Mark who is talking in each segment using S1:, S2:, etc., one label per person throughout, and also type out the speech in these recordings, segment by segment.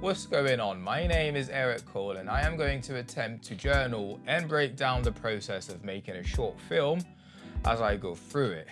S1: What's going on? My name is Eric Cole and I am going to attempt to journal and break down the process of making a short film as I go through it.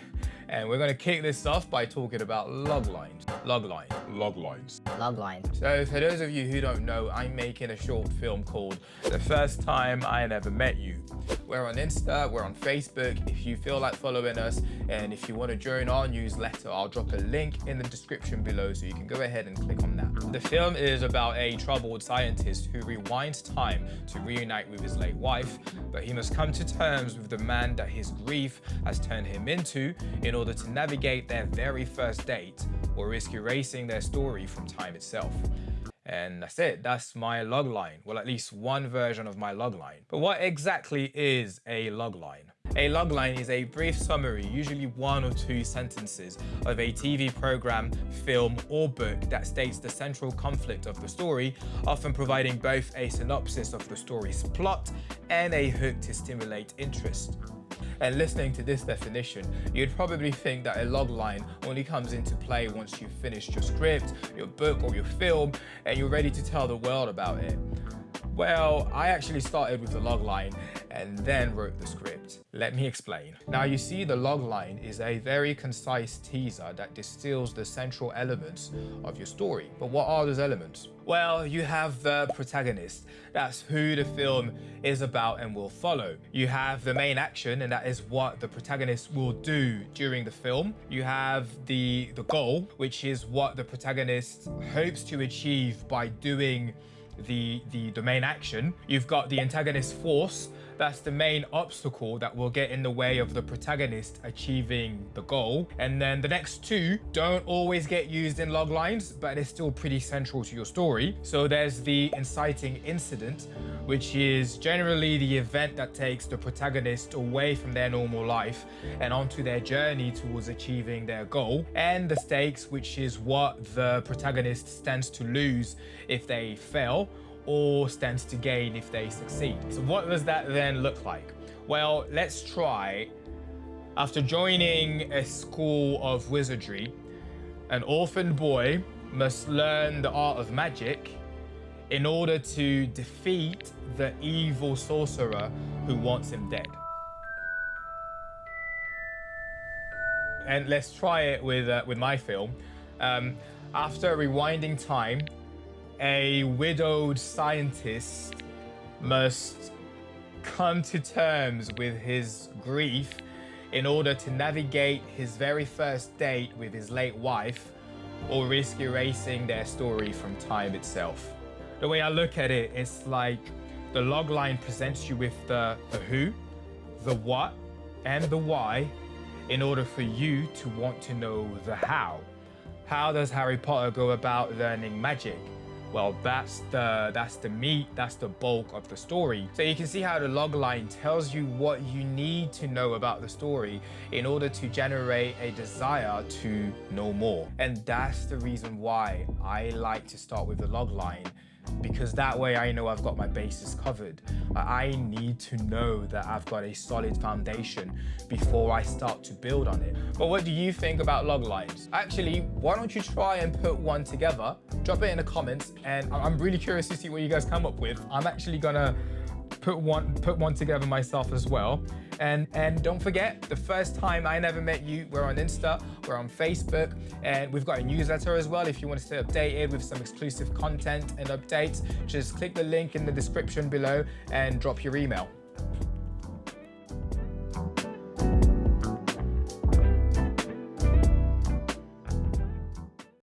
S1: And we're going to kick this off by talking about log lines. Log line.
S2: Log lines.
S3: Log line.
S1: So for those of you who don't know, I'm making a short film called The First Time I Never Met You. We're on Insta, we're on Facebook. If you feel like following us and if you want to join our newsletter, I'll drop a link in the description below so you can go ahead and click on that. The film is about a troubled scientist who rewinds time to reunite with his late wife, but he must come to terms with the man that his grief has turned him into in order to navigate their very first date or risk erasing their story from time itself. And that's it, that's my logline. Well, at least one version of my logline. But what exactly is a logline? A logline is a brief summary, usually one or two sentences, of a TV program, film, or book that states the central conflict of the story, often providing both a synopsis of the story's plot and a hook to stimulate interest. And listening to this definition, you'd probably think that a logline only comes into play once you've finished your script, your book or your film, and you're ready to tell the world about it. Well, I actually started with the log line and then wrote the script. Let me explain. Now you see the log line is a very concise teaser that distills the central elements of your story. But what are those elements? Well, you have the protagonist. That's who the film is about and will follow. You have the main action and that is what the protagonist will do during the film. You have the, the goal, which is what the protagonist hopes to achieve by doing the, the, the main action. You've got the antagonist force, that's the main obstacle that will get in the way of the protagonist achieving the goal. And then the next two don't always get used in log lines, but it's still pretty central to your story. So there's the inciting incident, which is generally the event that takes the protagonist away from their normal life and onto their journey towards achieving their goal. And the stakes, which is what the protagonist stands to lose if they fail or stands to gain if they succeed. So what does that then look like? Well, let's try. After joining a school of wizardry, an orphan boy must learn the art of magic in order to defeat the evil sorcerer who wants him dead. And let's try it with, uh, with my film. Um, after rewinding time, a widowed scientist must come to terms with his grief in order to navigate his very first date with his late wife or risk erasing their story from time itself. The way I look at it, it's like the logline presents you with the, the who, the what, and the why in order for you to want to know the how. How does Harry Potter go about learning magic? Well, that's the that's the meat, that's the bulk of the story. So you can see how the logline tells you what you need to know about the story in order to generate a desire to know more. And that's the reason why I like to start with the logline because that way I know I've got my bases covered. I need to know that I've got a solid foundation before I start to build on it. But what do you think about log lines? Actually, why don't you try and put one together? Drop it in the comments and I'm really curious to see what you guys come up with. I'm actually gonna put one put one together myself as well. And and don't forget, the first time I never met you, we're on Insta, we're on Facebook, and we've got a newsletter as well. If you want to stay updated with some exclusive content and updates, just click the link in the description below and drop your email.